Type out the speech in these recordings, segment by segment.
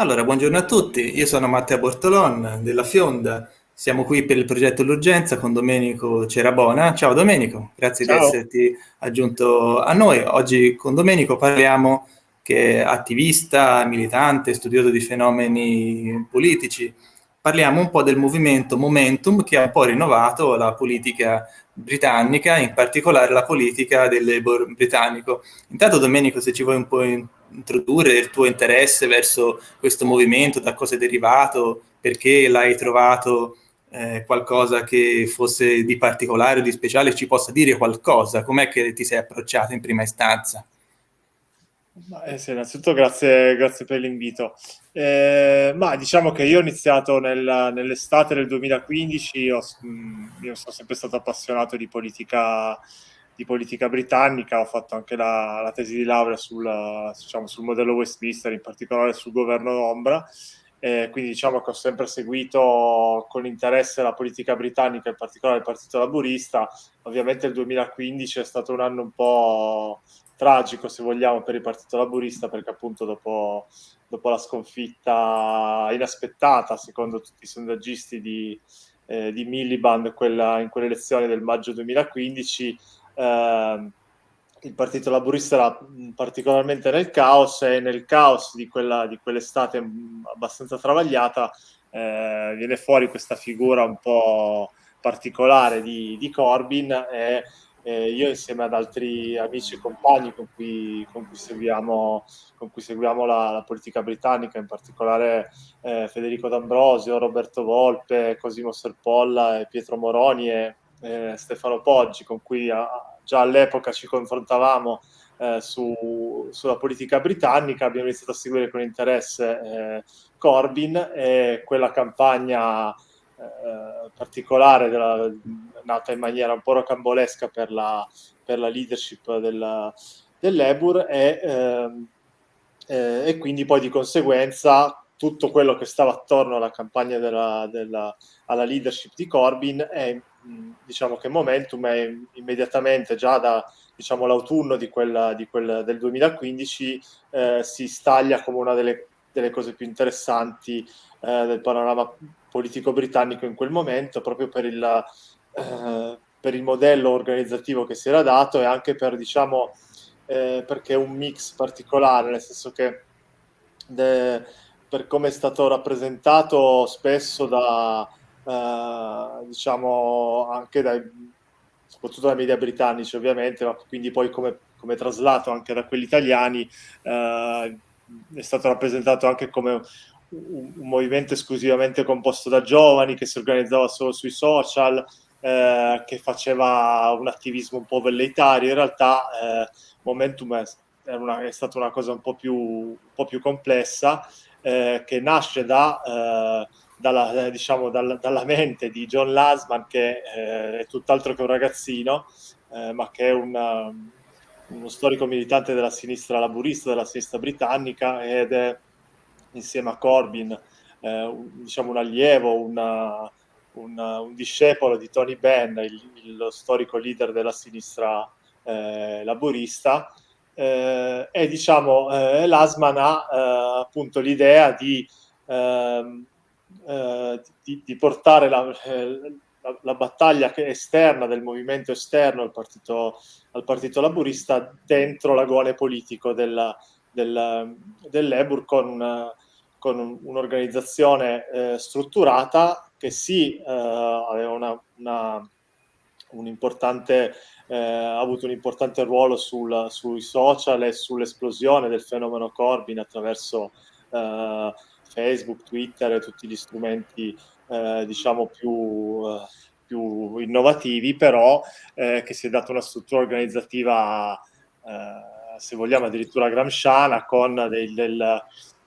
Allora, buongiorno a tutti, io sono Matteo Bortolon della Fionda, siamo qui per il progetto L'Urgenza con Domenico Cerabona. Ciao Domenico, grazie Ciao. di esserti aggiunto a noi. Oggi con Domenico parliamo che è attivista, militante, studioso di fenomeni politici. Parliamo un po' del movimento Momentum che ha un po' rinnovato la politica britannica, in particolare la politica del Labour britannico. Intanto Domenico, se ci vuoi un po' introdurre il tuo interesse verso questo movimento, da cosa è derivato, perché l'hai trovato eh, qualcosa che fosse di particolare o di speciale, ci possa dire qualcosa, com'è che ti sei approcciato in prima istanza? Eh sì, innanzitutto grazie, grazie per l'invito. Eh, ma diciamo che io ho iniziato nel, nell'estate del 2015, ho, mm, io sono sempre stato appassionato di politica, di politica britannica, ho fatto anche la, la tesi di laurea sul, diciamo, sul, modello Westminster, in particolare sul governo d'ombra, eh, quindi diciamo che ho sempre seguito con interesse la politica britannica, in particolare il Partito Laburista. Ovviamente il 2015 è stato un anno un po' tragico, se vogliamo, per il Partito Laburista, perché appunto dopo, dopo la sconfitta inaspettata, secondo tutti i sondaggisti di, eh, di Miliband quella, in quelle elezioni del maggio 2015, eh, il Partito Laburista era particolarmente nel caos e nel caos di, quell'estate abbastanza travagliata eh, viene fuori questa figura un po' particolare di, di Corbyn e eh, io insieme ad altri amici e compagni con cui, con cui seguiamo, con cui seguiamo la, la, politica britannica, in particolare eh, Federico D'Ambrosio, Roberto Volpe, Cosimo Serpolla, Pietro Moroni e eh, Stefano Poggi, con cui a, già all'epoca ci confrontavamo eh, su, sulla politica britannica, abbiamo iniziato a seguire con interesse eh, Corbyn e quella campagna eh, particolare della, nata in maniera un po' rocambolesca per la, per la leadership del, dell'Ebur e, ehm, eh, e, quindi poi di conseguenza tutto quello che stava attorno alla campagna della, della alla leadership di Corbyn è diciamo che Momentum è immediatamente già da diciamo, l'autunno di quella, di quella del 2015 eh, si staglia come una delle, delle cose più interessanti eh, del panorama politico britannico in quel momento, proprio per il, eh, per il modello organizzativo che si era dato e anche per, diciamo, eh, perché è un mix particolare, nel senso che de, per come è stato rappresentato spesso da, eh, diciamo, anche dai, soprattutto dai media britannici ovviamente, ma quindi poi come, come traslato anche da quelli italiani, eh, è stato rappresentato anche come un, movimento esclusivamente composto da giovani che si organizzava solo sui social, eh, che faceva un attivismo un po' velleitario. In realtà eh, Momentum è, una, è, stata una cosa un po' più, un po più complessa, eh, che nasce da, eh, dalla, diciamo, dalla, dalla, mente di John Lasman, che eh, è tutt'altro che un ragazzino, eh, ma che è una, uno storico militante della sinistra laburista, della sinistra britannica, ed è insieme a Corbyn, eh, un, diciamo un allievo, una, una, un discepolo di Tony Benn, il, il storico leader della sinistra eh, laburista, eh, e diciamo eh, Lasman ha eh, appunto l'idea di, ehm, eh, di, di, portare la, la, la, battaglia esterna del movimento esterno al partito, al partito laburista dentro l'agone politico della, del, dell'Ebur con, con un'organizzazione eh, strutturata che sì eh, aveva una, una, un eh, ha avuto un importante ruolo sul, sui social e sull'esplosione del fenomeno Corbyn attraverso eh, Facebook, Twitter tutti gli strumenti eh, diciamo più eh, più innovativi, però eh, che si è data una struttura organizzativa eh, se vogliamo addirittura gramsciana, con dei, del,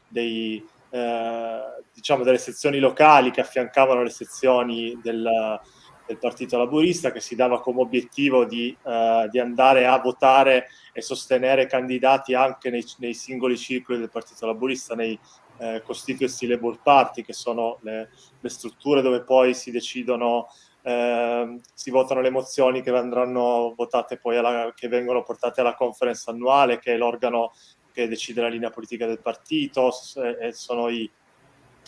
dei, eh, diciamo delle sezioni locali che affiancavano le sezioni del, del Partito Laburista, che si dava come obiettivo di, eh, di, andare a votare e sostenere candidati anche nei, nei singoli circoli del Partito Laburista, nei eh, Constituency Labour Party, che sono le, le strutture dove poi si decidono eh, si votano le mozioni che andranno votate poi alla, che vengono portate alla conference annuale, che è l'organo che decide la linea politica del partito, e sono i,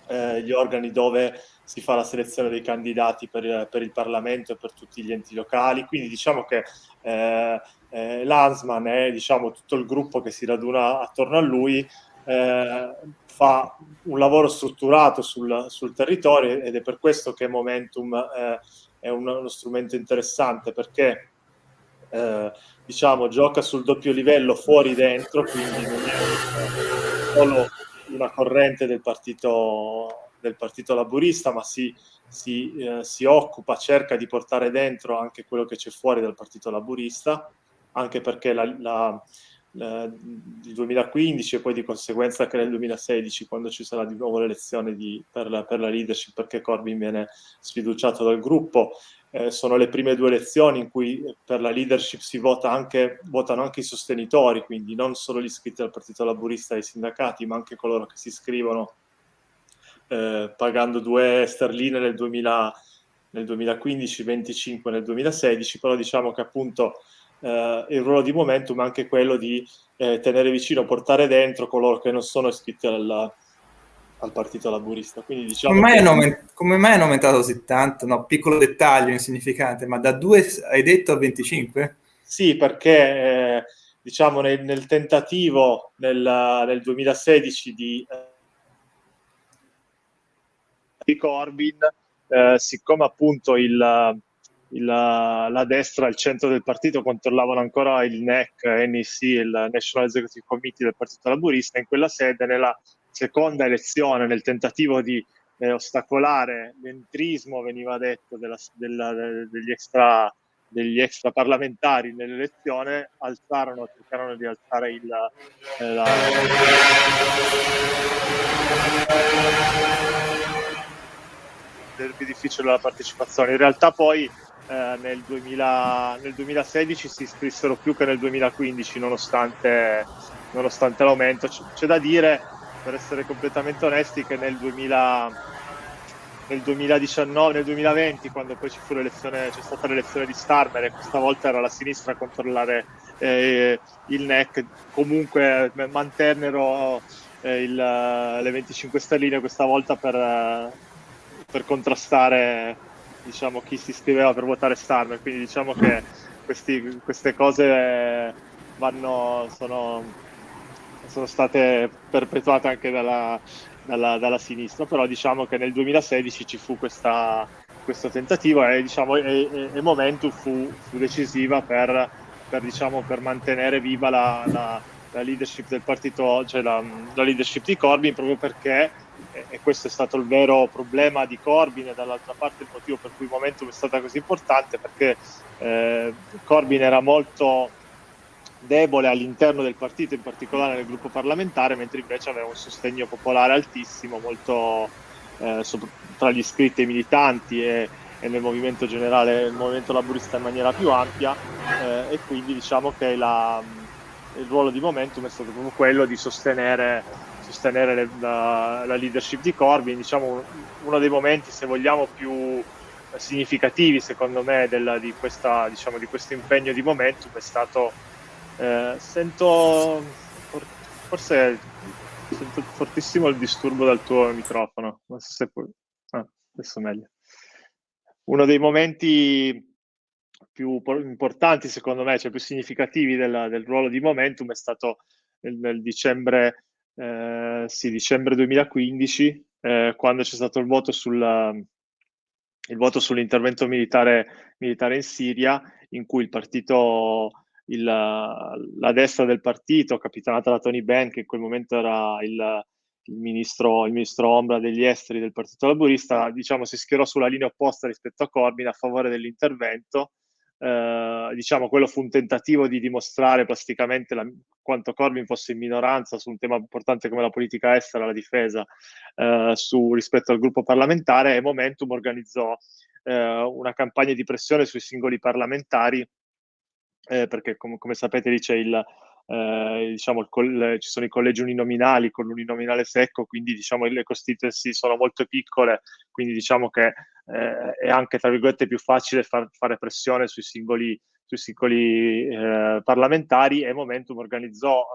eh, gli organi dove si fa la selezione dei candidati per, per, il Parlamento e per tutti gli enti locali, quindi diciamo che eh, eh, l'Ansman è diciamo, tutto il gruppo che si raduna attorno a lui, eh, fa un lavoro strutturato sul, sul, territorio ed è per questo che Momentum eh, è un, uno strumento interessante perché eh, diciamo, gioca sul doppio livello fuori dentro, quindi non è solo una corrente del partito, del partito laburista, ma si, si, eh, si, occupa, cerca di portare dentro anche quello che c'è fuori dal partito laburista, anche perché la, la, il 2015 e poi di conseguenza anche nel 2016, quando ci sarà di nuovo l'elezione per, la, per la leadership, perché Corbyn viene sfiduciato dal gruppo, eh, sono le prime due elezioni in cui per la leadership si vota anche, votano anche i sostenitori, quindi non solo gli iscritti al Partito Laburista e ai sindacati, ma anche coloro che si iscrivono eh, pagando due sterline nel, 2000, nel 2015, 25 nel 2016, però diciamo che appunto eh, il ruolo di Momentum è anche quello di eh, tenere vicino, portare dentro coloro che non sono iscritti alla, al partito laburista. Quindi, diciamo come, mai che... hanno, come mai hanno aumentato così tanto? No, piccolo dettaglio insignificante, ma da 2 hai detto a 25? Sì, perché eh, diciamo nel, nel, tentativo nel, nel 2016 di, eh, di Corbyn, eh, siccome appunto il, il, la destra il centro del partito controllavano ancora il NEC, NEC, il National Executive Committee del Partito Laburista, in quella sede nella seconda elezione nel tentativo di eh, ostacolare l'entrismo, veniva detto, della, della, degli, extra, degli extra parlamentari nell'elezione, alzarono, cercarono di alzare il, eh, la, del difficile la partecipazione. In realtà poi eh, nel, 2000, nel, 2016 si iscrissero più che nel 2015 nonostante, nonostante l'aumento. C- c'è da dire per essere completamente onesti, che nel, 2000, nel 2019, nel 2020, quando poi c'è stata l'elezione di Starmer e questa volta era la sinistra a controllare eh, il NEC, comunque mantennero eh, il, le 25 stelline questa volta per, per contrastare diciamo, chi si iscriveva per votare Starmer, quindi diciamo che questi, queste cose vanno, sono sono state perpetuate anche dalla, dalla, dalla, sinistra, però diciamo che nel 2016 ci fu questa, questo tentativo e, diciamo, e, e Momentum fu, fu decisiva per, per, diciamo, per, mantenere viva la, la, la, leadership del partito, cioè la, leadership di Corbyn, proprio perché, e questo è stato il vero problema di Corbyn e dall'altra parte il motivo per cui Momentum è stata così importante, perché eh, Corbyn era molto debole all'interno del partito, in particolare nel gruppo parlamentare, mentre invece aveva un sostegno popolare altissimo, molto eh, tra gli iscritti e i militanti e, e, nel movimento generale, il movimento laburista in maniera più ampia eh, e quindi diciamo che la, il ruolo di Momentum è stato proprio quello di sostenere, sostenere le, la, la, leadership di Corbyn, diciamo uno dei momenti, se vogliamo, più significativi secondo me della, di, questa, diciamo, di questo impegno di Momentum è stato eh, sento forse sento fortissimo il disturbo dal tuo microfono. Non so se puoi. Ah, adesso meglio. Uno dei momenti più importanti, secondo me, cioè più significativi del, del ruolo di Momentum è stato nel, nel dicembre, eh, sì, dicembre 2015, eh, quando c'è stato il voto, sul, il voto sull'intervento militare, militare in Siria, in cui il partito il, la destra del partito, capitanata da Tony Benn, che in quel momento era il, il, ministro, il ministro ombra degli esteri del Partito Laburista, diciamo, si schierò sulla linea opposta rispetto a Corbyn a favore dell'intervento. Eh, diciamo, quello fu un tentativo di dimostrare plasticamente la, quanto Corbyn fosse in minoranza su un tema importante come la politica estera, la difesa, eh, su, rispetto al gruppo parlamentare e Momentum organizzò eh, una campagna di pressione sui singoli parlamentari eh, perché com- come sapete lì c'è il, eh, diciamo, coll- ci sono i collegi uninominali con l'uninominale secco, quindi diciamo, le constituency sono molto piccole, quindi diciamo che eh, è anche tra virgolette più facile far- fare pressione sui singoli, sui singoli eh, parlamentari. E Momentum organizzò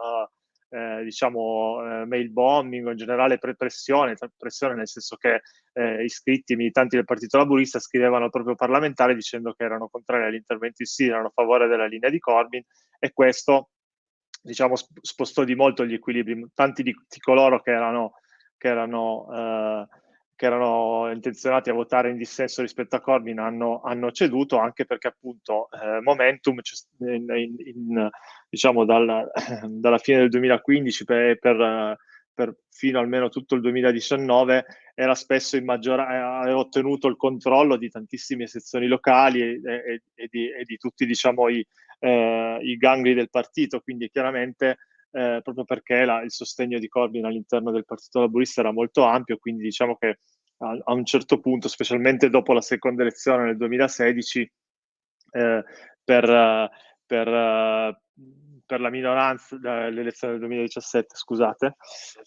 eh, diciamo, eh, mail bombing o in generale pre- pressione, pressione nel senso che eh, iscritti, militanti del Partito Laburista scrivevano al proprio parlamentare dicendo che erano contrari agli interventi sì, erano a favore della linea di Corbyn e questo diciamo, spostò di molto gli equilibri. Tanti di, di coloro che erano, che erano eh, che erano intenzionati a votare in dissenso rispetto a Corbyn hanno, hanno ceduto anche perché appunto eh, Momentum in, in, in, diciamo dal, dalla fine del 2015 per, per, per, fino almeno tutto il 2019 era spesso in maggioranza aveva ottenuto il controllo di tantissime sezioni locali e, e, e, di, e di, tutti diciamo i, eh, i gangli del partito quindi chiaramente eh, proprio perché la, il sostegno di Corbyn all'interno del Partito Laburista era molto ampio, quindi diciamo che a, a un certo punto, specialmente dopo la seconda elezione nel 2016, eh, per, per, per, la minoranza, l'elezione del 2017, scusate,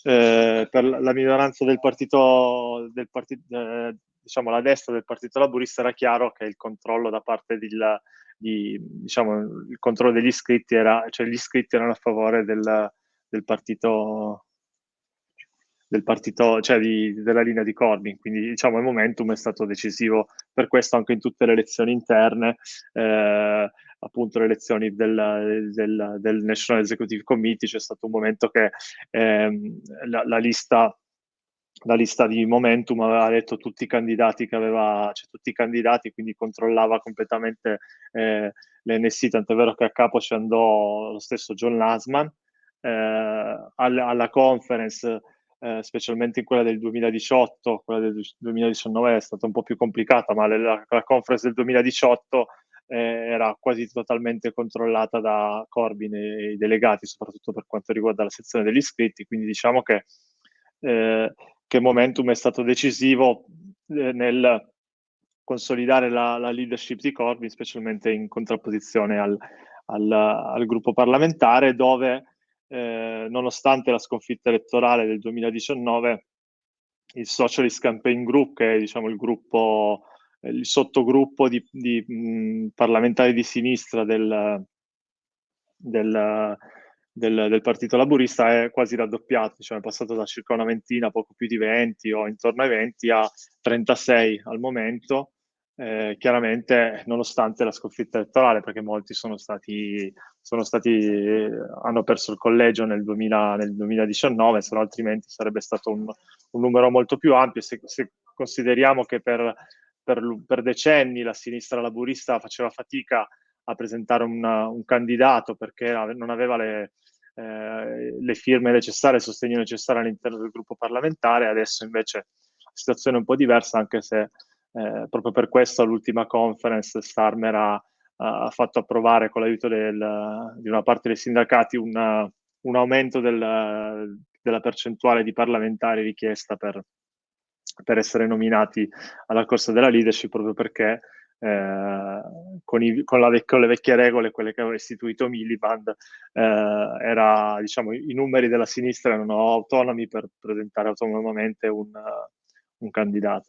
eh, per la minoranza del partito, del partito eh, diciamo la destra del partito laburista era chiaro che il controllo da parte del, di, diciamo, il controllo degli iscritti era, cioè gli iscritti erano a favore del, del partito del partito, cioè di, della linea di Corbyn, quindi diciamo il momentum è stato decisivo per questo anche in tutte le elezioni interne, eh, appunto le elezioni del, del, del, National Executive Committee, c'è stato un momento che eh, la, la lista la lista di Momentum aveva detto tutti i candidati che aveva, cioè tutti i candidati, quindi controllava completamente eh, l'NSC, tant'è vero che a capo ci andò lo stesso John Lasman. Eh, alla, alla, conference, eh, specialmente in quella del 2018, quella del 2019 è stata un po' più complicata, ma la, la conference del 2018 eh, era quasi totalmente controllata da Corbyn e i delegati, soprattutto per quanto riguarda la sezione degli iscritti, quindi diciamo che eh, che Momentum è stato decisivo eh, nel consolidare la, la, leadership di Corbyn, specialmente in contrapposizione al, al, al gruppo parlamentare, dove eh, nonostante la sconfitta elettorale del 2019, il Socialist Campaign Group, che è diciamo, il gruppo, il sottogruppo di, di mh, parlamentari di sinistra del, del del, del, Partito Laburista è quasi raddoppiato, diciamo, è passato da circa una ventina, poco più di 20 o intorno ai 20 a 36 al momento, eh, chiaramente nonostante la sconfitta elettorale, perché molti sono stati, sono stati hanno perso il collegio nel, 2000, nel 2019, se no altrimenti sarebbe stato un, un numero molto più ampio. Se, se consideriamo che per, per, per, decenni la sinistra laburista faceva fatica a presentare una, un candidato perché non aveva le, eh, le firme necessarie, il sostegno necessario all'interno del gruppo parlamentare, adesso invece la situazione è un po' diversa, anche se eh, proprio per questo all'ultima conference Starmer ha, ha fatto approvare con l'aiuto di una parte dei sindacati una, un aumento del, della percentuale di parlamentari richiesta per, per essere nominati alla corsa della leadership proprio perché eh, con, i, con, vec- con, le vecchie regole, quelle che aveva istituito Miliband, eh, era, diciamo, i numeri della sinistra erano autonomi per presentare autonomamente un, un candidato.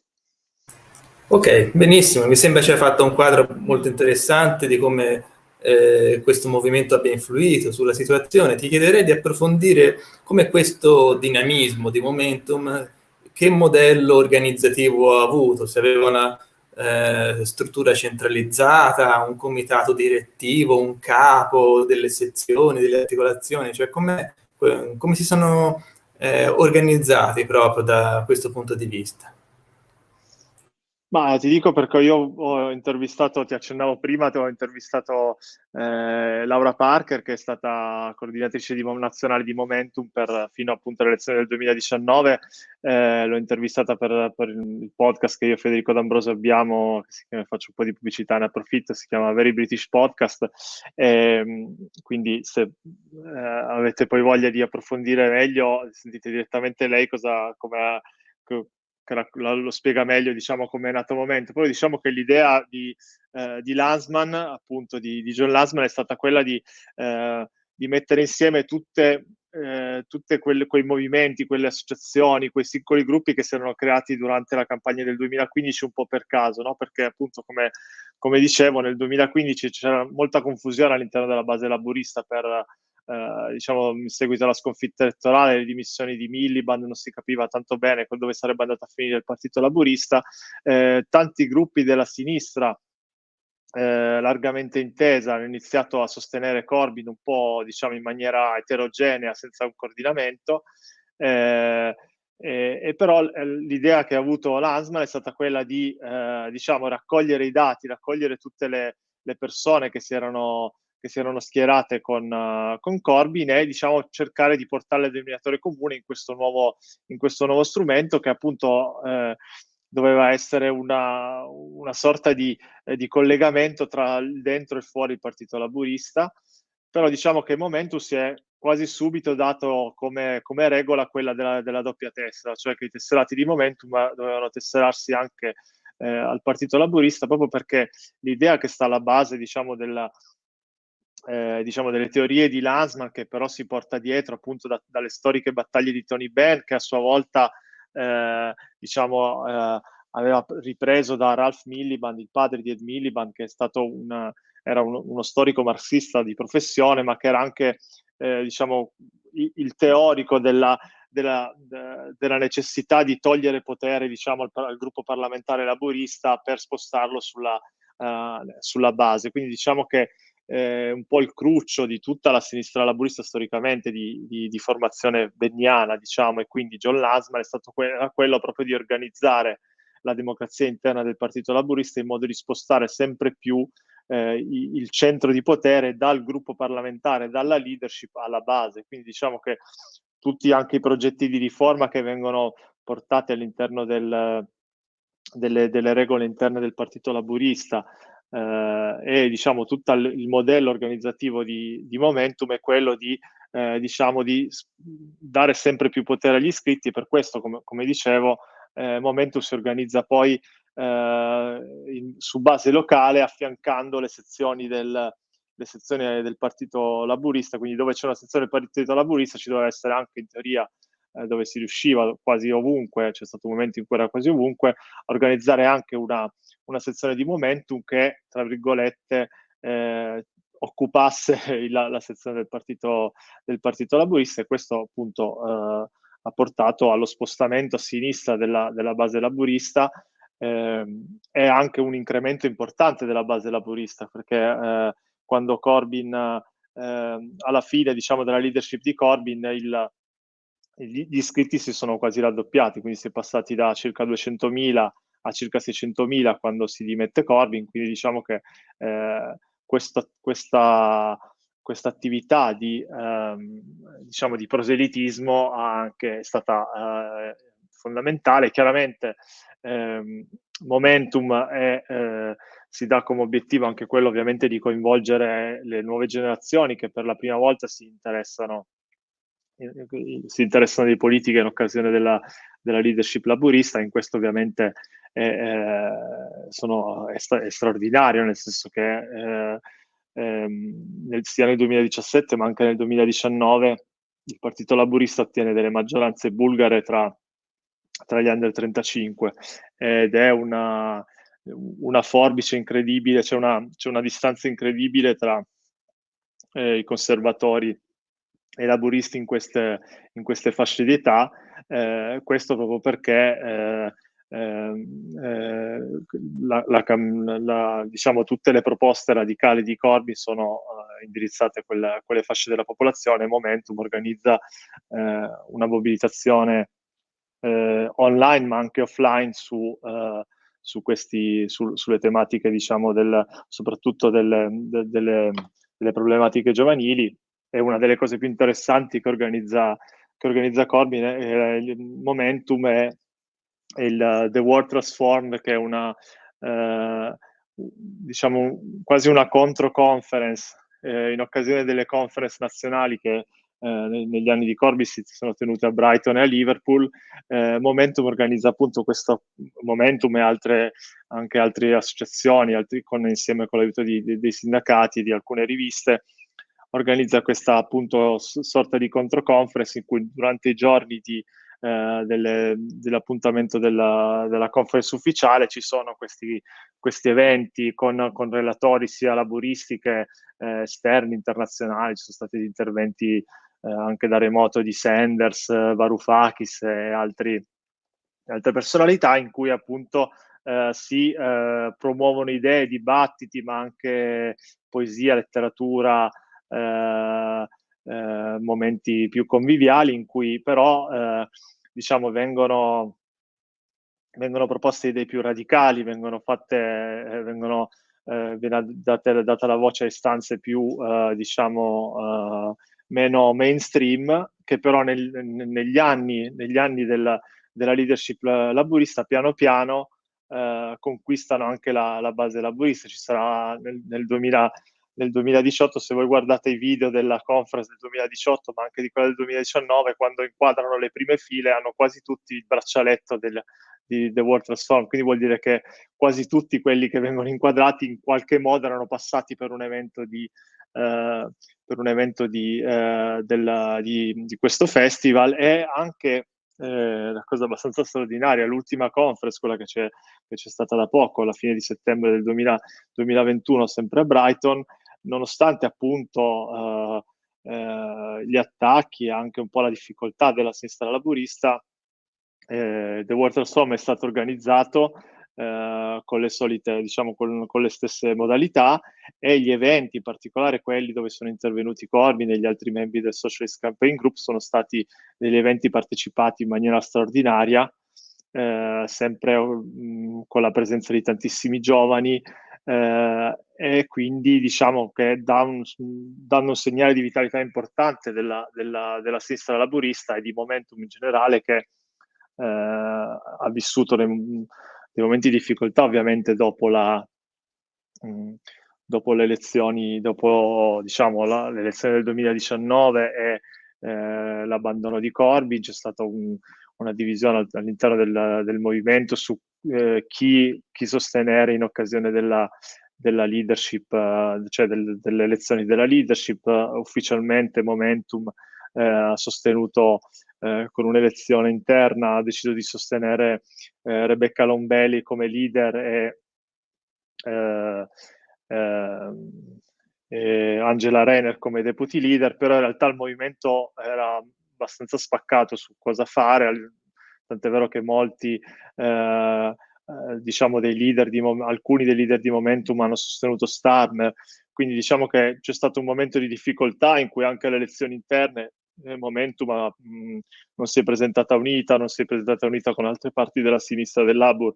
Ok, benissimo, mi sembra ci hai fatto un quadro molto interessante di come eh, questo movimento abbia influito sulla situazione. Ti chiederei di approfondire come questo dinamismo di momentum, che modello organizzativo ha avuto, se aveva una eh, struttura centralizzata, un comitato direttivo, un capo delle sezioni, delle articolazioni, cioè come, come si sono eh, organizzati proprio da questo punto di vista? Ma ti dico perché io ho intervistato, ti accennavo prima, ti ho intervistato eh, Laura Parker, che è stata coordinatrice di, nazionale di Momentum per, fino appunto all'elezione del 2019. Eh, l'ho intervistata per, per, il podcast che io e Federico D'Ambroso abbiamo, che faccio un po' di pubblicità, ne approfitto, si chiama Very British Podcast. Eh, quindi se eh, avete poi voglia di approfondire meglio, sentite direttamente lei cosa, come che la, lo spiega meglio, diciamo, come è nato il momento. Poi diciamo che l'idea di, eh, di Lansman, appunto, di, di, John Lansman è stata quella di, eh, di mettere insieme tutte, eh, quelle, quei movimenti, quelle associazioni, quei piccoli gruppi che si erano creati durante la campagna del 2015 un po' per caso, no? perché appunto come, come dicevo nel 2015 c'era molta confusione all'interno della base laburista per eh, diciamo, in seguito alla sconfitta elettorale, le dimissioni di Miliband, non si capiva tanto bene dove sarebbe andato a finire il Partito Laburista, eh, tanti gruppi della sinistra eh, largamente intesa, hanno iniziato a sostenere Corbyn un po' diciamo in maniera eterogenea, senza un coordinamento. Eh, e, e, però l'idea che ha avuto Lansman è stata quella di eh, diciamo, raccogliere i dati, raccogliere tutte le, le persone che si erano, che si erano schierate con, uh, con Corbyn e diciamo, cercare di portare il denominatore comune in questo nuovo, in questo nuovo strumento che appunto eh, doveva essere una, una sorta di, eh, di, collegamento tra il dentro e fuori il Partito Laburista, però diciamo che il Momentum si è quasi subito dato come, come regola quella della, della, doppia tessera, cioè che i tesserati di Momentum dovevano tesserarsi anche eh, al Partito Laburista, proprio perché l'idea che sta alla base diciamo, della, eh, diciamo, delle teorie di Lansman, che però si porta dietro appunto da, dalle storiche battaglie di Tony Benn, che a sua volta eh, diciamo, eh, aveva ripreso da Ralph Miliband, il padre di Ed Miliband, che è stato una, era uno, uno, storico marxista di professione, ma che era anche eh, diciamo, il, il, teorico della, della, de, della, necessità di togliere potere diciamo, al, al, gruppo parlamentare laburista per spostarlo sulla, uh, sulla base. Quindi diciamo che eh, un po' il cruccio di tutta la sinistra laburista storicamente di, di, di formazione benniana, diciamo, e quindi John Lansman è stato que- quello proprio di organizzare la democrazia interna del Partito Laburista in modo di spostare sempre più eh, il centro di potere dal gruppo parlamentare, dalla leadership alla base. Quindi diciamo che tutti anche i progetti di riforma che vengono portati all'interno del, delle, delle regole interne del Partito Laburista, eh, e diciamo tutto il modello organizzativo di, di Momentum è quello di, eh, diciamo, di dare sempre più potere agli iscritti, per questo, come, come dicevo, eh, Momentum si organizza poi eh, in, su base locale affiancando le sezioni del, le sezioni del Partito Laburista, quindi dove c'è una sezione del Partito Laburista ci deve essere anche in teoria eh, dove si riusciva quasi ovunque, c'è stato un momento in cui era quasi ovunque, a organizzare anche una, una sezione di momentum che, tra virgolette, eh, occupasse la, la, sezione del partito, del partito Laburista e questo appunto eh, ha portato allo spostamento a sinistra della, della base laburista eh, e anche un incremento importante della base laburista perché eh, quando Corbyn eh, alla fine diciamo della leadership di Corbyn il, gli iscritti si sono quasi raddoppiati, quindi si è passati da circa 200.000 a circa 600.000 quando si dimette Corbyn, quindi diciamo che eh, questa, questa, questa, attività di, ehm, diciamo di proselitismo anche è stata eh, fondamentale. Chiaramente ehm, Momentum è, eh, si dà come obiettivo anche quello ovviamente di coinvolgere le nuove generazioni che per la prima volta si interessano si interessano di politica in occasione della, della leadership laburista, in questo ovviamente è, è, sono, è, è, straordinario, nel senso che eh, ehm, nel, sia nel 2017 ma anche nel 2019 il Partito Laburista ottiene delle maggioranze bulgare tra, tra gli under 35 ed è una, una forbice incredibile, c'è una, una distanza incredibile tra eh, i conservatori e laburisti in queste, in queste fasce di età, eh, questo proprio perché eh, eh, la, la, la, diciamo, tutte le proposte radicali di Corbyn sono eh, indirizzate a quella, quelle fasce della popolazione. Momentum organizza eh, una mobilitazione eh, online ma anche offline su, su questi, su, sulle tematiche, diciamo, del, soprattutto delle, de, delle, delle problematiche giovanili è una delle cose più interessanti che organizza, che organizza Corbyn, è, il Momentum è, il The World Transformed, che è una, eh, diciamo, quasi una contro-conference eh, in occasione delle conference nazionali che eh, negli anni di Corbyn si sono tenute a Brighton e a Liverpool. Eh, Momentum organizza appunto questo Momentum e altre, anche altre associazioni, altri, con, insieme con l'aiuto di, di, dei sindacati di alcune riviste, organizza questa appunto sorta di controconference in cui durante i giorni di, eh, delle, dell'appuntamento della, della, conference ufficiale ci sono questi, questi eventi con, con, relatori sia laburisti che eh, esterni, internazionali, ci sono stati interventi eh, anche da remoto di Sanders, Varoufakis e altri, altre personalità in cui appunto eh, si eh, promuovono idee, dibattiti, ma anche poesia, letteratura, momenti più conviviali in cui però eh, diciamo vengono, vengono proposte idee più radicali, vengono fatte, eh, vengono, viene data, data, la voce a istanze più diciamo meno mainstream che però nel, negli anni, negli anni della, della leadership laburista piano piano eh, conquistano anche la, la, base laburista. Ci sarà nel, nel, 2000, nel, 2018, se voi guardate i video della conference del 2018, ma anche di quella del 2019, quando inquadrano le prime file, hanno quasi tutti il braccialetto del, di The World Transform, quindi vuol dire che quasi tutti quelli che vengono inquadrati in qualche modo erano passati per un evento di, eh, per un evento di, eh, della, di, di, questo festival. E anche eh, una cosa abbastanza straordinaria, l'ultima conference, quella che c'è, che c'è, stata da poco, alla fine di settembre del 2000, 2021, sempre a Brighton, nonostante appunto eh, eh, gli attacchi e anche un po' la difficoltà della sinistra laburista, eh, The Water Storm è stato organizzato eh, con le solite, diciamo, con, con, le stesse modalità e gli eventi, in particolare quelli dove sono intervenuti Corbyn e gli altri membri del Socialist Campaign Group, sono stati degli eventi partecipati in maniera straordinaria, eh, sempre mm, con la presenza di tantissimi giovani, eh, e quindi diciamo che dà un, danno un segnale di vitalità importante della, della, della sinistra laburista e di momentum in generale che eh, ha vissuto nei, dei momenti di difficoltà ovviamente dopo, la, mh, mm, dopo le elezioni, dopo diciamo la, l'elezione del 2019 e eh, l'abbandono di Corbyn, c'è stata un, una divisione all'interno del, del movimento su eh, chi, chi, sostenere in occasione della, della leadership, uh, cioè del, delle elezioni della leadership. Uh, ufficialmente Momentum ha sostenuto eh, con un'elezione interna ha deciso di sostenere eh, Rebecca Lombelli come leader eh, e Angela Renner come deputy leader, però in realtà il movimento era abbastanza spaccato su cosa fare, tant'è vero che molti eh, eh, diciamo dei leader di alcuni dei leader di Momentum hanno sostenuto Starmer, quindi diciamo che c'è stato un momento di difficoltà in cui anche le elezioni interne nel Momentum ma, mh, non si è presentata unita, non si è presentata unita con altre parti della sinistra del Labour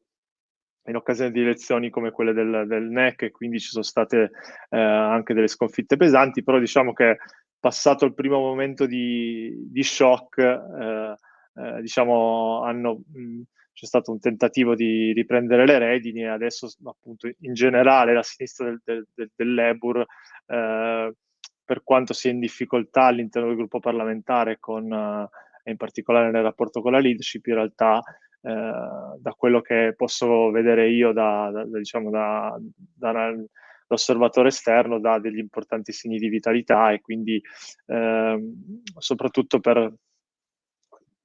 in occasione di elezioni come quelle del, del NEC e quindi ci sono state eh, anche delle sconfitte pesanti, però diciamo che passato il primo momento di, di shock, eh, eh, diciamo, hanno, mh, c'è stato un tentativo di riprendere le redini e adesso appunto in generale la sinistra del, del, del, del Labour eh, per quanto sia in difficoltà all'interno del gruppo parlamentare, con, uh, in particolare nel rapporto con la leadership, in realtà uh, da quello che posso vedere io da, da, diciamo da, dall'osservatore esterno dà degli importanti segni di vitalità e quindi uh, soprattutto per,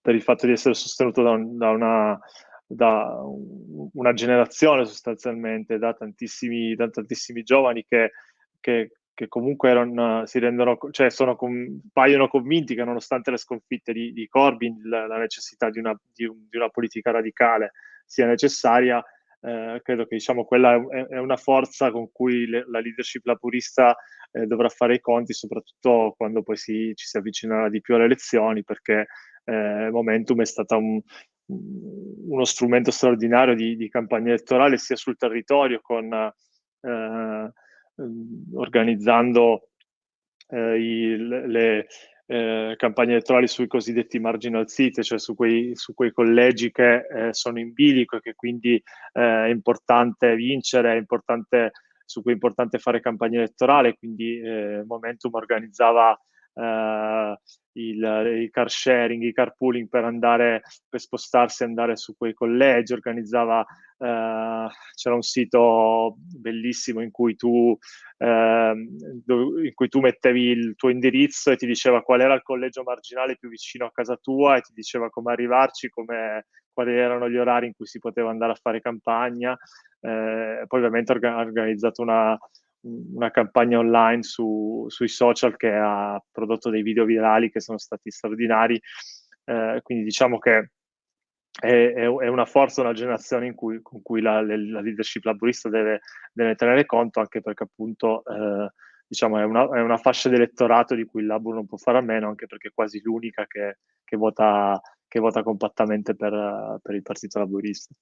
per, il fatto di essere sostenuto da, da una da una generazione sostanzialmente, da tantissimi, da tantissimi giovani che, che, che comunque erano, si rendono, cioè sono, paiono convinti che nonostante le sconfitte di, di Corbyn la, la necessità di una, di, di una, politica radicale sia necessaria, eh, credo che diciamo, quella è, è, una forza con cui le, la leadership laburista eh, dovrà fare i conti, soprattutto quando poi si, ci si avvicinerà di più alle elezioni, perché eh, Momentum è stata un, uno strumento straordinario di, di, campagna elettorale sia sul territorio con eh, Ehm, organizzando eh, i, le eh, campagne elettorali sui cosiddetti marginal seat, cioè su quei, su quei collegi che eh, sono in bilico e che quindi eh, è importante vincere, è importante, su cui è importante fare campagna elettorale, quindi eh, Momentum organizzava eh, il, il, car sharing, i carpooling per andare, per spostarsi e andare su quei collegi, organizzava, eh, c'era un sito bellissimo in cui, tu, eh, in cui tu mettevi il tuo indirizzo e ti diceva qual era il collegio marginale più vicino a casa tua e ti diceva come arrivarci, come, quali erano gli orari in cui si poteva andare a fare campagna. Eh, poi ovviamente ha organizzato una, una campagna online su, sui social che ha prodotto dei video virali che sono stati straordinari. Eh, quindi diciamo che è, è, una forza, una generazione in cui, con cui la, la leadership laburista deve, deve, tenere conto, anche perché appunto eh, diciamo, è, una, è, una, fascia di elettorato di cui il Labur non può fare a meno, anche perché è quasi l'unica che, che, vota, che vota, compattamente per, per il Partito Laburista.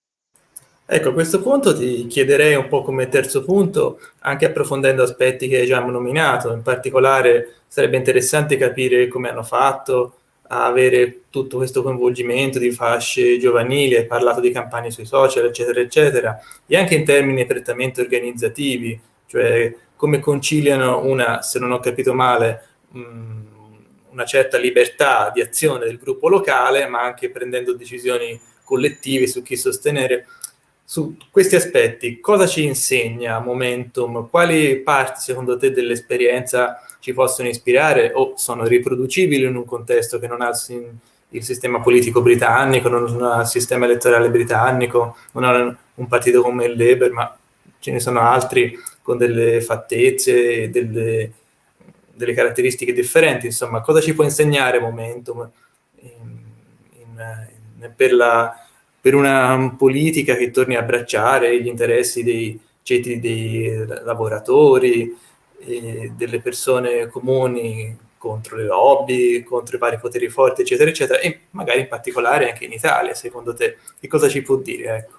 Ecco, a questo punto ti chiederei un po' come terzo punto, anche approfondendo aspetti che già abbiamo nominato, in particolare sarebbe interessante capire come hanno fatto a avere tutto questo coinvolgimento di fasce giovanili, hai parlato di campagne sui social, eccetera, eccetera, e anche in termini prettamente organizzativi, cioè come conciliano una, se non ho capito male, una certa libertà di azione del gruppo locale, ma anche prendendo decisioni collettive su chi sostenere su questi aspetti, cosa ci insegna Momentum? Quali parti, secondo te, dell'esperienza ci possono ispirare o sono riproducibili in un contesto che non ha il sistema politico britannico, non ha il sistema elettorale britannico, non ha un partito come il Labour, ma ce ne sono altri con delle fattezze, delle, delle caratteristiche differenti. Insomma, cosa ci può insegnare Momentum in, in, in, per la per una politica che torni a abbracciare gli interessi dei ceti dei lavoratori, delle persone comuni contro le lobby, contro i vari poteri forti, eccetera, eccetera, e magari in particolare anche in Italia, secondo te. Che cosa ci può dire? Ecco.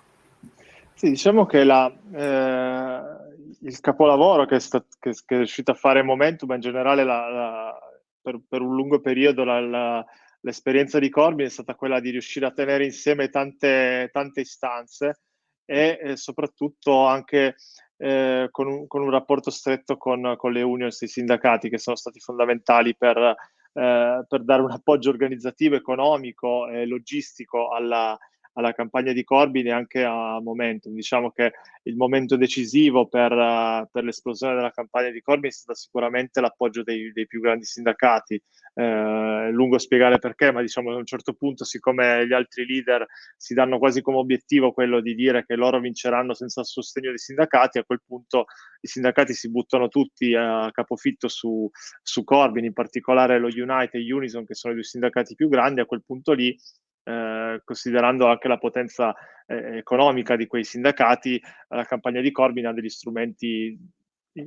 Sì, diciamo che la, eh, il capolavoro che, sta, che, che, è riuscito a fare Momentum, ma in generale la, la, per, per, un lungo periodo la, l'esperienza di Corbyn è stata quella di riuscire a tenere insieme tante, tante istanze e eh, soprattutto anche eh, con, un, con, un, rapporto stretto con, con le unions i sindacati che sono stati fondamentali per, eh, per dare un appoggio organizzativo, economico e logistico alla, alla campagna di Corbyn e anche a Momentum. Diciamo che il momento decisivo per, uh, per l'esplosione della campagna di Corbyn è stato sicuramente l'appoggio dei, dei più grandi sindacati. Eh, è lungo spiegare perché, ma diciamo a un certo punto, siccome gli altri leader si danno quasi come obiettivo quello di dire che loro vinceranno senza il sostegno dei sindacati, a quel punto i sindacati si buttano tutti a capofitto su, su Corbyn, in particolare lo United e Unison, che sono i due sindacati più grandi, a quel punto lì eh, considerando anche la potenza eh, economica di quei sindacati, la campagna di Corbyn ha degli strumenti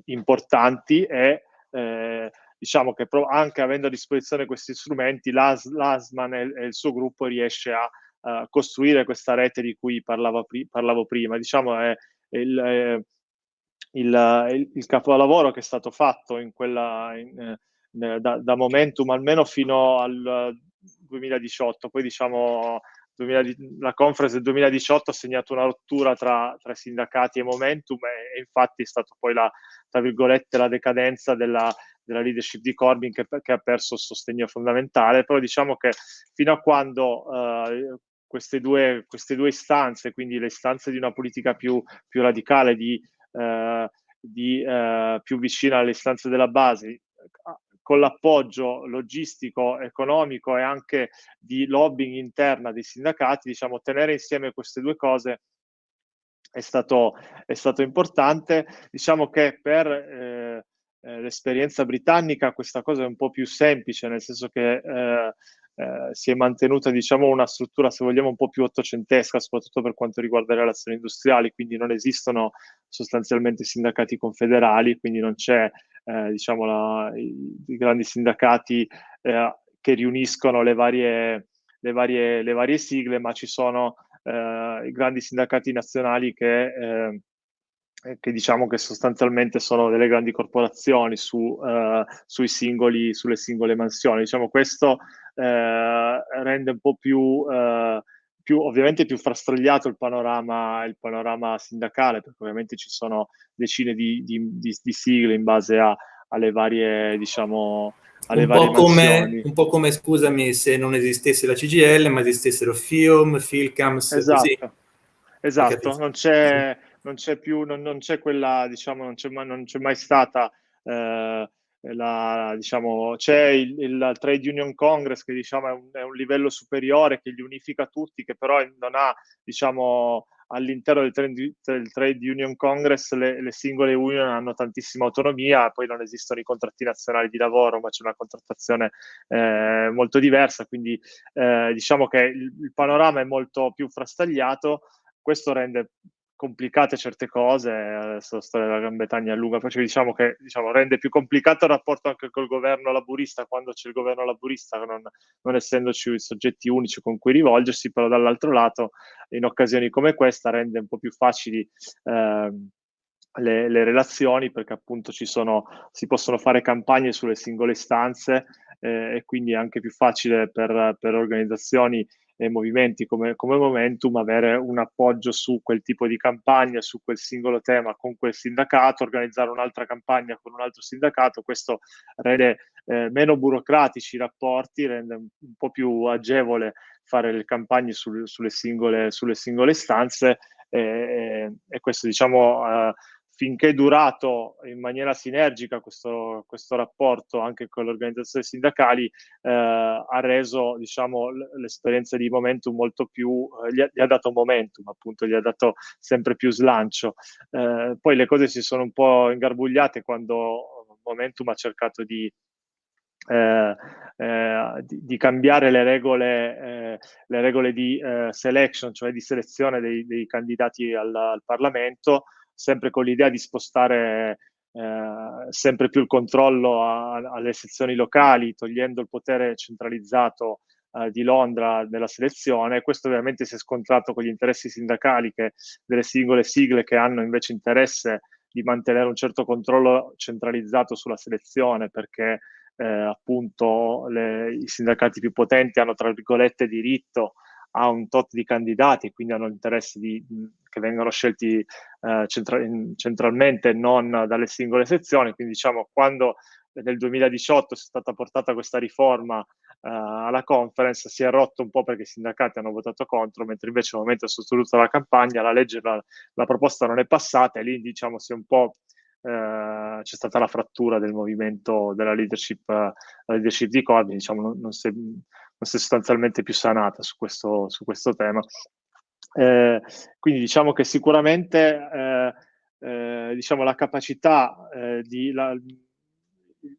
importanti e eh, diciamo che anche avendo a disposizione questi strumenti, l'As, l'Asman e, e, il suo gruppo riesce a, a costruire questa rete di cui parlavo, pri- parlavo prima. Diciamo è, il, è il, il, capolavoro che è stato fatto in quella, in, eh, da, da, Momentum almeno fino al 2018, poi diciamo 2000, la conference del 2018 ha segnato una rottura tra, tra sindacati e Momentum e, e, infatti è stata poi la, tra virgolette, la decadenza della, della leadership di Corbyn che, che, ha perso il sostegno fondamentale, però diciamo che fino a quando uh, queste, due, queste due istanze, quindi le istanze di una politica più, più radicale, di, uh, di uh, più vicina alle istanze della base, con l'appoggio logistico, economico e anche di lobbying interna dei sindacati, diciamo, tenere insieme queste due cose è stato, è stato importante. Diciamo che per eh, eh, l'esperienza britannica questa cosa è un po' più semplice, nel senso che eh, eh, si è mantenuta diciamo, una struttura, se vogliamo, un po' più ottocentesca, soprattutto per quanto riguarda le relazioni industriali, quindi non esistono sostanzialmente sindacati confederali, quindi non c'è eh, diciamo la, i, i, grandi sindacati eh, che riuniscono le varie, le, varie, le varie sigle, ma ci sono eh, i grandi sindacati nazionali che eh, che diciamo che sostanzialmente sono delle grandi corporazioni su, uh, sui singoli, sulle singole mansioni. Diciamo, questo uh, rende un po' più, uh, più, ovviamente più frastagliato il panorama, il panorama sindacale, perché ovviamente ci sono decine di, di, di, di sigle in base a, alle varie, diciamo, alle un varie po come, Un po' come, scusami, se non esistesse la CGL, ma esistessero FIOM, FILCAMS, esatto. così. Esatto, non c'è, non c'è più, non, non, c'è quella, diciamo, non c'è mai, non c'è mai stata eh, la, diciamo, c'è il, il, Trade Union Congress che diciamo, è, un, è, un, livello superiore che li unifica tutti, che però non ha diciamo, all'interno del trade, del trade, Union Congress le, le, singole union hanno tantissima autonomia, poi non esistono i contratti nazionali di lavoro, ma c'è una contrattazione eh, molto diversa, quindi eh, diciamo che il, il panorama è molto più frastagliato, questo rende complicate certe cose, adesso la storia della Gran Bretagna è lunga, perché diciamo che diciamo, rende più complicato il rapporto anche col governo laburista quando c'è il governo laburista, non, non essendoci soggetti unici con cui rivolgersi, però dall'altro lato in occasioni come questa rende un po' più facili eh, le, le, relazioni perché appunto ci sono, si possono fare campagne sulle singole istanze eh, e quindi è anche più facile per, per organizzazioni e movimenti come, come, Momentum avere un appoggio su quel tipo di campagna, su quel singolo tema con quel sindacato, organizzare un'altra campagna con un altro sindacato, questo rende eh, meno burocratici i rapporti, rende un po' più agevole fare le campagne sul, sulle, singole, sulle singole stanze e, e questo diciamo... Eh, finché è durato in maniera sinergica questo, questo rapporto anche con le organizzazioni sindacali, eh, ha reso diciamo, l'esperienza di Momentum molto più, eh, gli, ha, gli, ha, dato momentum, appunto, gli ha dato sempre più slancio. Eh, poi le cose si sono un po' ingarbugliate quando Momentum ha cercato di, eh, eh, di, di, cambiare le regole, eh, le regole di eh, selection, cioè di selezione dei, dei candidati al, al Parlamento, sempre con l'idea di spostare eh, sempre più il controllo a, alle sezioni locali, togliendo il potere centralizzato eh, di Londra nella selezione. Questo ovviamente si è scontrato con gli interessi sindacali che, delle singole sigle che hanno invece interesse di mantenere un certo controllo centralizzato sulla selezione perché eh, appunto le, i sindacati più potenti hanno tra virgolette diritto a un tot di candidati e quindi hanno l'interesse di, che vengano scelti eh, centra- centralmente non dalle singole sezioni. Quindi diciamo quando nel 2018 è stata portata questa riforma uh, alla conference, si è rotto un po' perché i sindacati hanno votato contro, mentre invece al momento è sostenuta la campagna, la legge, la, la, proposta non è passata e lì diciamo si è un po' uh, c'è stata la frattura del movimento della leadership, la leadership di Corbyn, diciamo non, non, si è, non si è sostanzialmente più sanata su questo, su questo tema. Eh, quindi diciamo che sicuramente eh, eh, diciamo, la capacità eh, di la,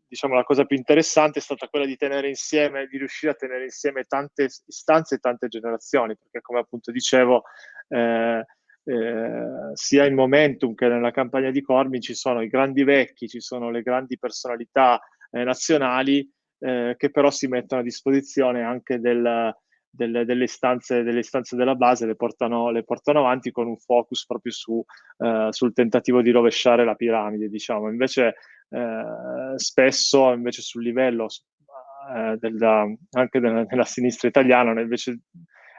diciamo la cosa più interessante è stata quella di tenere insieme, di riuscire a tenere insieme tante istanze e tante generazioni, perché come appunto dicevo, eh, sia in Momentum che nella campagna di Corbyn ci sono i grandi vecchi, ci sono le grandi personalità nazionali che però si mettono a disposizione anche del, delle, delle, istanze, delle, istanze, della base le portano, le portano, avanti con un focus proprio su, eh, sul tentativo di rovesciare la piramide, diciamo. Invece eh, spesso invece sul livello eh, della, anche della, della, sinistra italiana invece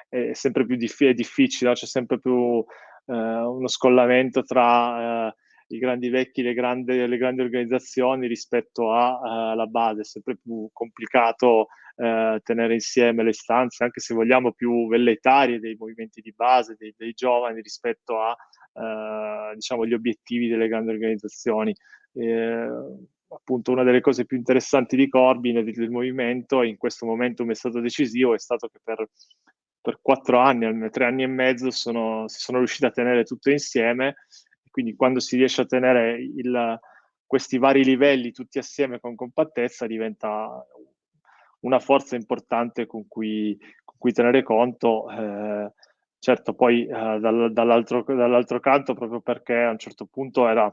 è sempre più diff- è difficile, no? c'è sempre più eh, uno scollamento tra eh, i grandi vecchi, le grandi, le grandi organizzazioni rispetto alla uh, base, è sempre più complicato uh, tenere insieme le istanze, anche se vogliamo più velleitarie dei movimenti di base, dei, dei giovani rispetto a uh, diciamo, gli obiettivi delle grandi organizzazioni. Eh, appunto una delle cose più interessanti di Corbyn e del movimento, in questo momento è stato decisivo, è stato che per, per quattro anni, tre anni e mezzo, sono, si sono riusciti a tenere tutto insieme quindi quando si riesce a tenere il, questi vari livelli tutti assieme con compattezza diventa una forza importante con cui, con cui tenere conto. Eh, certo, poi eh, dal, dall'altro, dall'altro, canto, proprio perché a un certo punto era,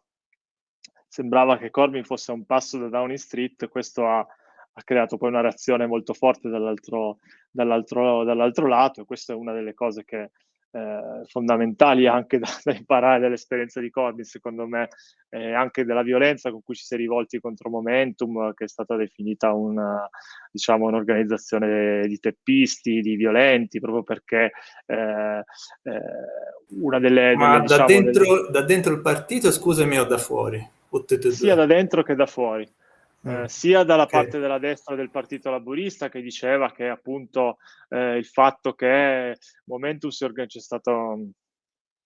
sembrava che Corbyn fosse un passo da Downing Street, questo ha, ha creato poi una reazione molto forte dall'altro, dall'altro, dall'altro lato e questa è una delle cose che eh, fondamentali anche da, da, imparare dall'esperienza di Corbyn, secondo me, eh, anche della violenza con cui ci si è rivolti contro Momentum, che è stata definita una, diciamo, un'organizzazione di teppisti, di violenti, proprio perché eh, eh una delle... Ma delle, da, diciamo, dentro, delle... da, dentro, il partito, scusami, o da fuori? sia da dentro che da fuori. Eh, mm. sia dalla okay. parte della destra del Partito Laburista che diceva che appunto eh, il fatto che Momentus c'è stato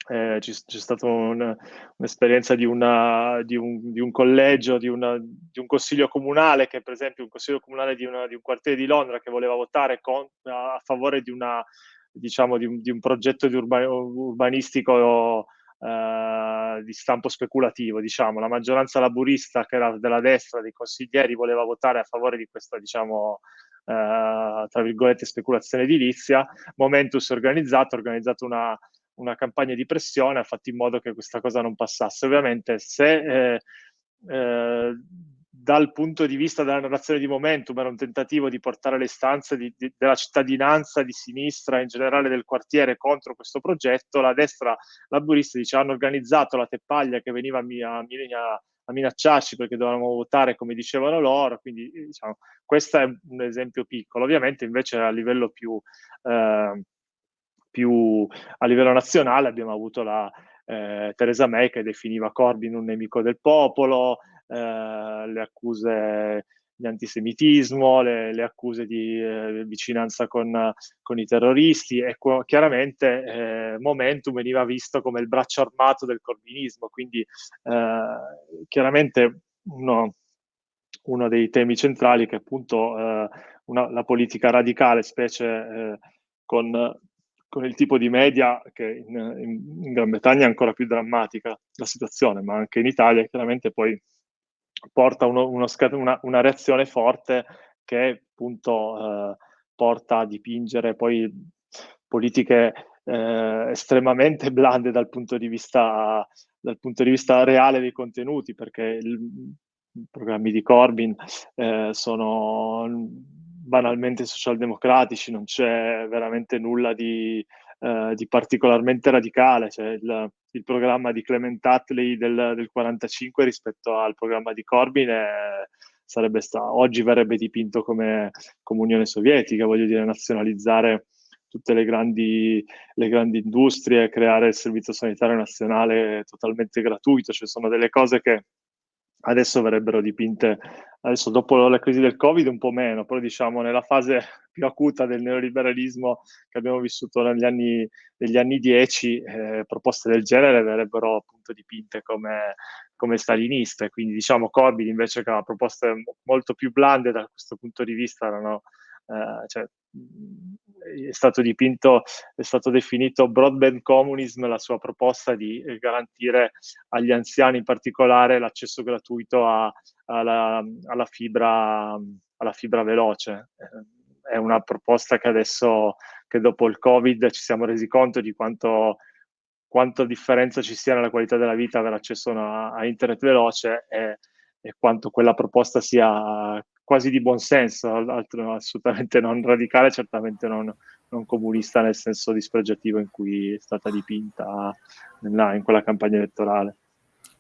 eh, c'è, c'è stata un, un'esperienza di, una, di, un, di, un, collegio, di, una, di, un consiglio comunale, che per esempio un consiglio comunale di, una, un quartiere di Londra che voleva votare con, a favore di, una, diciamo, di, un, progetto urba, urbanistico eh, di stampo speculativo. Diciamo. La maggioranza laburista, che era della destra, dei consiglieri, voleva votare a favore di questa, diciamo, eh, tra virgolette, speculazione edilizia. Momentus organizzato, ha organizzato una una campagna di pressione ha fatto in modo che questa cosa non passasse. Ovviamente se eh, eh, dal punto di vista della narrazione di Momentum era un tentativo di portare le istanze di, di, della cittadinanza di sinistra, in generale del quartiere, contro questo progetto, la destra laburista dice hanno organizzato la teppaglia che veniva a, a, a, a minacciarci perché dovevamo votare come dicevano loro, quindi diciamo, questo è un esempio piccolo. Ovviamente invece a livello più... Eh, più a livello nazionale abbiamo avuto la eh, Theresa May che definiva Corbyn un nemico del popolo, le accuse di antisemitismo, le, le accuse di eh, vicinanza con, con, i terroristi e chiaramente eh, Momentum veniva visto come il braccio armato del corbinismo, quindi eh, chiaramente uno, uno, dei temi centrali che appunto eh, una, la politica radicale, specie con con il tipo di media che in, in, in, Gran Bretagna è ancora più drammatica la situazione, ma anche in Italia chiaramente poi porta uno, uno, una, una, reazione forte che appunto eh, porta a dipingere poi politiche eh, estremamente blande dal punto, di vista, dal punto di vista reale dei contenuti, perché i programmi di Corbyn eh, sono banalmente socialdemocratici, non c'è veramente nulla di, eh, di particolarmente radicale. Cioè il, il, programma di Clement Attlee del, del 45 rispetto al programma di Corbyn è, sarebbe stato, oggi verrebbe dipinto come, come Unione Sovietica, voglio dire, nazionalizzare tutte le grandi, le grandi industrie, creare il servizio sanitario nazionale totalmente gratuito, cioè sono delle cose che adesso verrebbero dipinte, adesso dopo la crisi del Covid un po' meno, però diciamo nella fase più acuta del neoliberalismo che abbiamo vissuto negli anni, negli anni 10, eh, proposte del genere verrebbero appunto dipinte come, come staliniste, quindi diciamo Corbyn invece che aveva proposte molto più blande da questo punto di vista erano eh, cioè, è stato dipinto, è stato definito broadband communism la sua proposta di garantire agli anziani in particolare l'accesso gratuito a, alla, alla, fibra, alla fibra veloce. È una proposta che adesso, che dopo il Covid ci siamo resi conto di quanto, quanto differenza ci sia nella qualità della vita avere accesso a, a internet veloce e, e quanto quella proposta sia quasi di buonsenso, altro, assolutamente non radicale, certamente non, non, comunista nel senso dispregiativo in cui è stata dipinta nella, in quella campagna elettorale.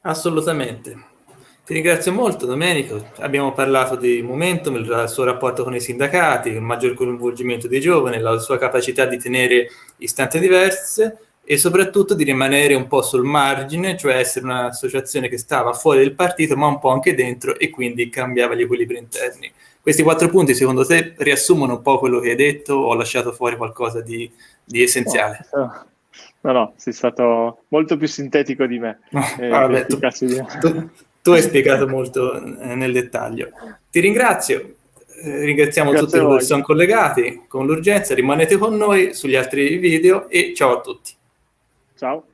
Assolutamente. Ti ringrazio molto Domenico, abbiamo parlato di Momentum, il suo rapporto con i sindacati, il maggior coinvolgimento dei giovani, la sua capacità di tenere istanze diverse e soprattutto di rimanere un po' sul margine, cioè essere un'associazione che stava fuori del partito ma un po' anche dentro e quindi cambiava gli equilibri interni. Questi quattro punti secondo te riassumono un po' quello che hai detto o ho lasciato fuori qualcosa di, di essenziale? No, no, no, sei stato molto più sintetico di me. No, eh, vabbè, tu, tu, tu, hai spiegato molto eh, nel dettaglio. Ti ringrazio, eh, ringraziamo Grazie tutti che sono collegati con l'urgenza, rimanete con noi sugli altri video e ciao a tutti. Ciao.